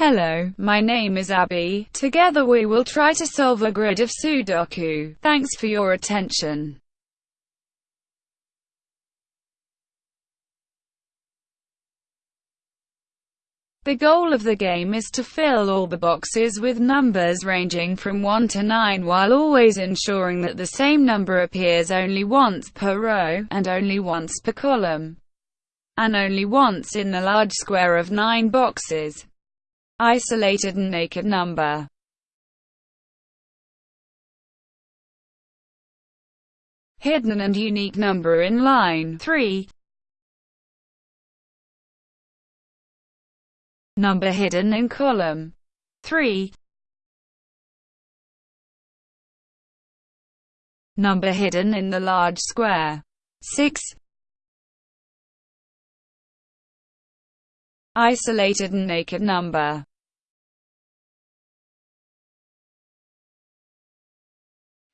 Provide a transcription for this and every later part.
Hello, my name is Abby. Together we will try to solve a grid of Sudoku. Thanks for your attention. The goal of the game is to fill all the boxes with numbers ranging from 1 to 9 while always ensuring that the same number appears only once per row, and only once per column, and only once in the large square of 9 boxes. Isolated and naked number. Hidden and unique number in line 3 Number hidden in column 3 Number hidden in the large square 6 Isolated and naked number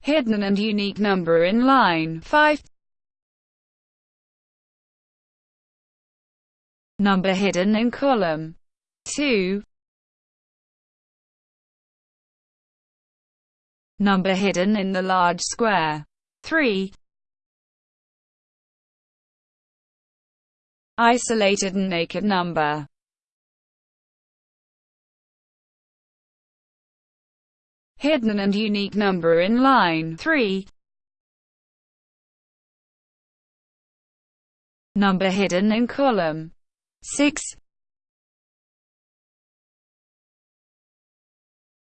hidden and unique number in line. 5 number hidden in column. 2 number hidden in the large square. 3 isolated and naked number hidden and unique number in line 3. Number hidden in column 6.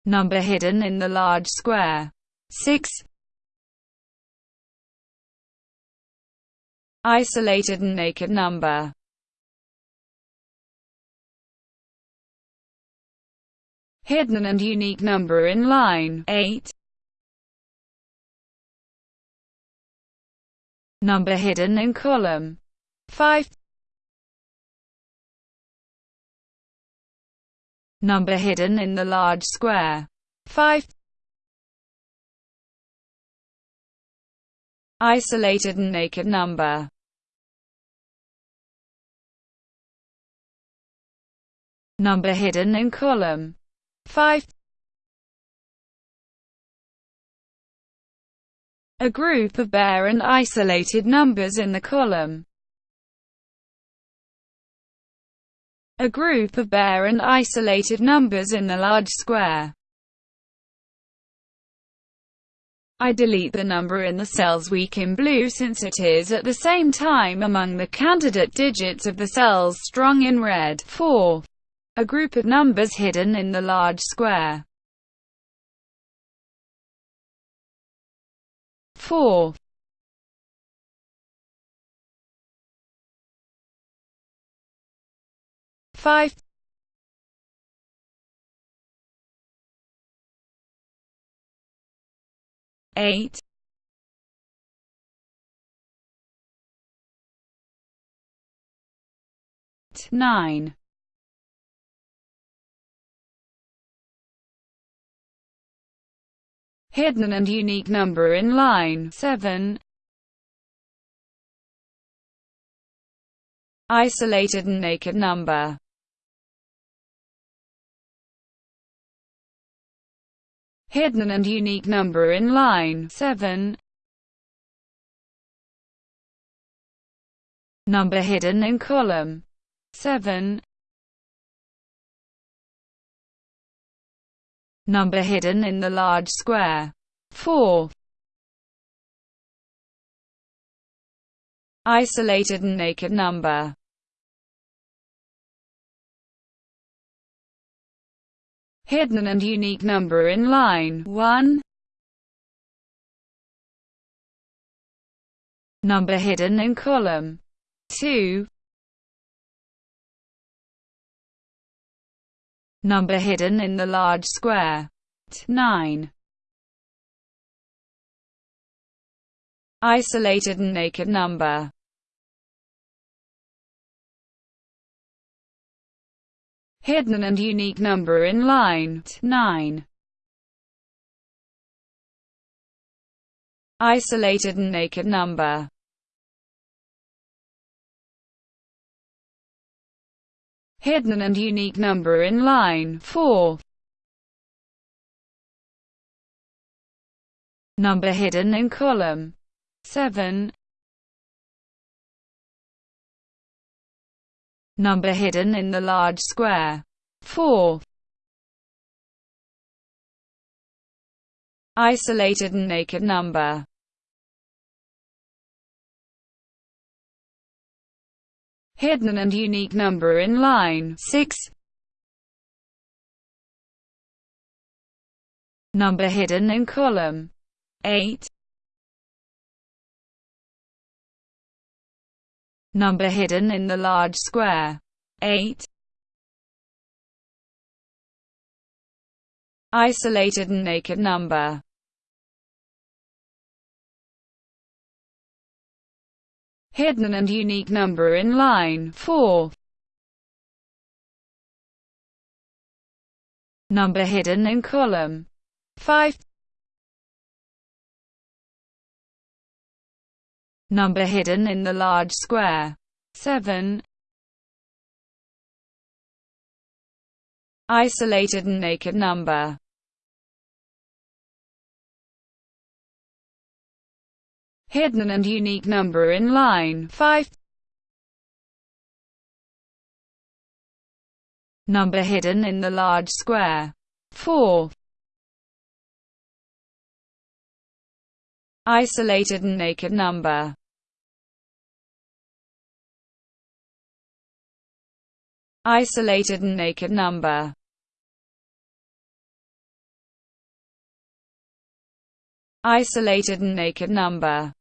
Number hidden in the large square 6. Isolated and naked number hidden and unique number in line 8. Number hidden in column 5. Number hidden in the large square 5. Isolated and naked number Number hidden in column 5 A group of bare and isolated numbers in the column. A group of bare and isolated numbers in the large square. I delete the number in the cells weak in blue since it is at the same time among the candidate digits of the cells strong in red. 4 a group of numbers hidden in the large square. 4 5 8 9 hidden and unique number in line 7. Isolated and naked number hidden and unique number in line 7. Number hidden in column 7. Number hidden in the large square. 4. Isolated and naked number hidden and unique number in line 1. Number hidden in column 2. Number hidden in the large square. 9. Isolated and naked number hidden and unique number in line 9. Isolated and naked number hidden and unique number in line 4. Number hidden in column 7. Number hidden in the large square 4. Isolated and naked number hidden and unique number in line 6. Number hidden in column 8. Number hidden in the large square 8. Isolated and naked number hidden and unique number in line 4. Number hidden in column 5. Number hidden in the large square 7. Isolated and naked number hidden and unique number in line. 5. Number hidden in the large square. 4. Isolated and naked number. Isolated and naked number. Isolated and naked number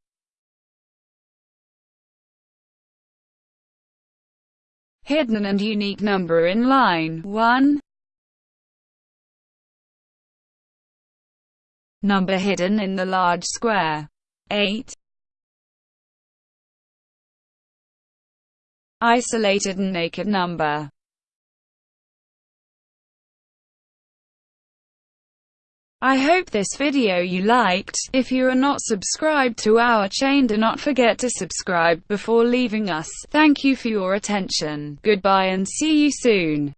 hidden and unique number in line 1. Number hidden in the large square 8. Isolated and naked number I hope this video you liked. If you are not subscribed to our chain do not forget to subscribe before leaving us. Thank you for your attention. Goodbye and see you soon.